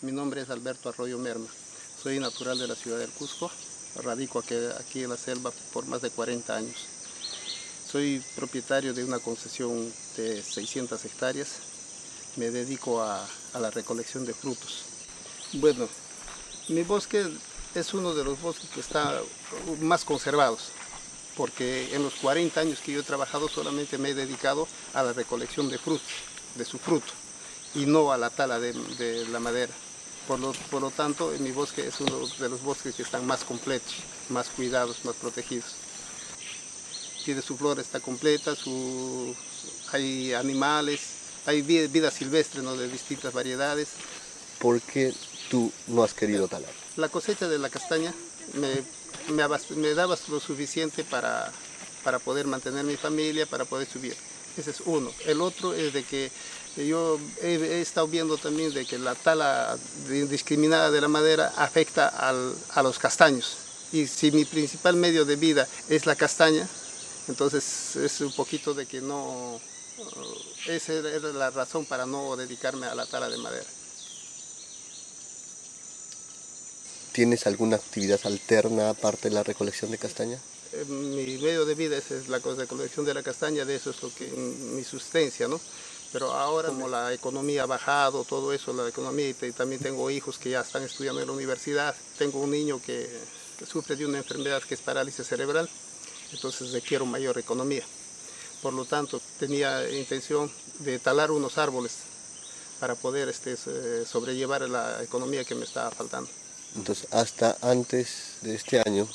Mi nombre es Alberto Arroyo Merma. Soy natural de la ciudad del Cusco. Radico aquí, en la selva por más de 40 años. Soy propietario de una concesión de 600 hectáreas. Me dedico a, la recolección de frutos. Bueno, mi bosque es uno de los bosques que está más conservados, porque en los 40 años que yo he trabajado solamente me he dedicado a la recolección de frutos, de su fruto, y no a la tala de la madera. Por lo, por lo, tanto, mi bosque es uno de los bosques que están más completos, más cuidados, más protegidos. Tiene su flora está completa, su, hay animales, hay vida, vida silvestre ¿no? de distintas variedades. ¿Por qué tú no has querido talar? La cosecha de la castaña me, me, me daba lo suficiente para, para poder mantener mi familia, para poder subir. Ese es uno. El otro es de que yo he, estado viendo también de que la tala indiscriminada de la madera afecta a los castaños. Y si mi principal medio de vida es la castaña, entonces es un poquito de que no... Esa era la razón para no dedicarme a la tala de madera. ¿Tienes alguna actividad alterna aparte de la recolección de castaña? Mi medio de vida es la recolección de la castaña, de eso es lo que mi sustancia, ¿no? Pero ahora como la economía ha bajado, todo eso, la economía, y también tengo hijos que ya están estudiando en la universidad, tengo un niño que, que sufre de una enfermedad que es parálisis cerebral, entonces requiero mayor economía. Por lo tanto, tenía intención de talar unos árboles para poder este, sobrellevar la economía que me estaba faltando. Entonces, hasta antes de este año,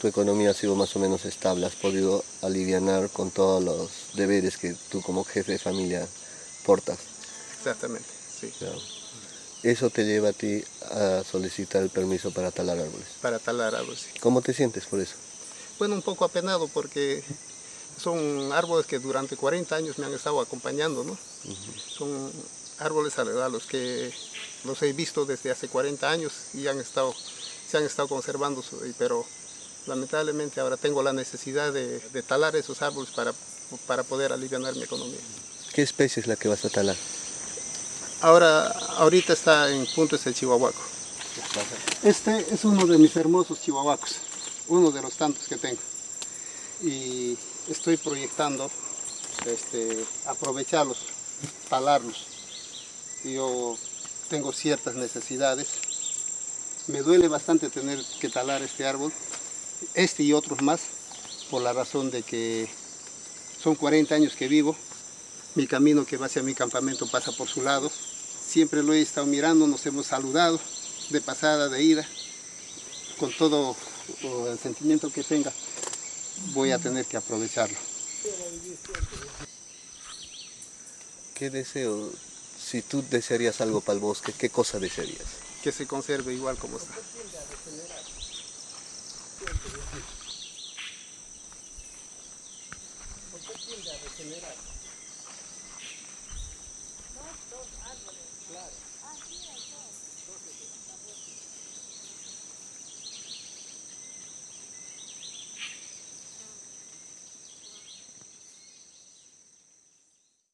tu economía ha sido más o menos estable, has podido aliviar con todos los deberes que tú como jefe de familia portas. Exactamente, sí. Claro. Eso te lleva a ti a solicitar el permiso para talar árboles. Para talar árboles. Sí. ¿Cómo te sientes por eso? Bueno, un poco apenado porque son árboles que durante 40 años me han estado acompañando, ¿no? Uh -huh. Son árboles a los que los he visto desde hace 40 años y han estado, se han estado conservando, pero lamentablemente ahora tengo la necesidad de, de talar esos árboles para, para poder aliviar mi economía. ¿Qué especie es la que vas a talar? Ahora, ahorita está en punto es el chihuahuaco. Este es uno de mis hermosos chihuahuacos, uno de los tantos que tengo. Y estoy proyectando este, aprovecharlos, talarlos. Yo tengo ciertas necesidades. Me duele bastante tener que talar este árbol, este y otros más, por la razón de que son 40 años que vivo. Mi camino que va hacia mi campamento pasa por su lado. Siempre lo he estado mirando, nos hemos saludado de pasada, de ida. Con todo el sentimiento que tenga, voy a tener que aprovecharlo. ¿Qué deseo si tú desearías algo para el bosque, ¿qué cosa desearías? Que se conserve igual como está. ¿Por qué tiende a regenerar? Dos, dos árboles. Claro.